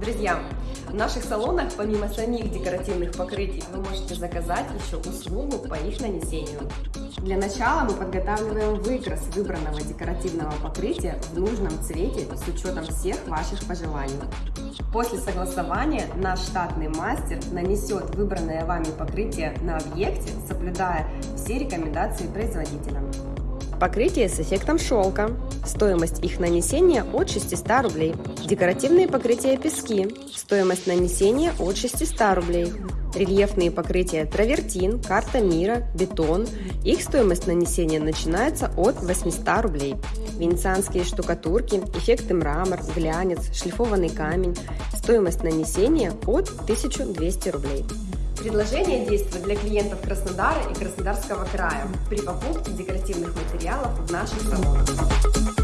Друзья, в наших салонах помимо самих декоративных покрытий вы можете заказать еще услугу по их нанесению. Для начала мы подготавливаем выкрас выбранного декоративного покрытия в нужном цвете с учетом всех ваших пожеланий. После согласования наш штатный мастер нанесет выбранное вами покрытие на объекте, соблюдая все рекомендации производителя. Покрытие с эффектом шелка. Стоимость их нанесения от 600 рублей. Декоративные покрытия пески. Стоимость нанесения от 600 рублей. Рельефные покрытия травертин, карта мира, бетон. Их стоимость нанесения начинается от 800 рублей. Венецианские штукатурки, эффекты мрамор, глянец, шлифованный камень. Стоимость нанесения от 1200 рублей. Предложение действует для клиентов Краснодара и Краснодарского края при покупке декоративных материалов в наших салонах.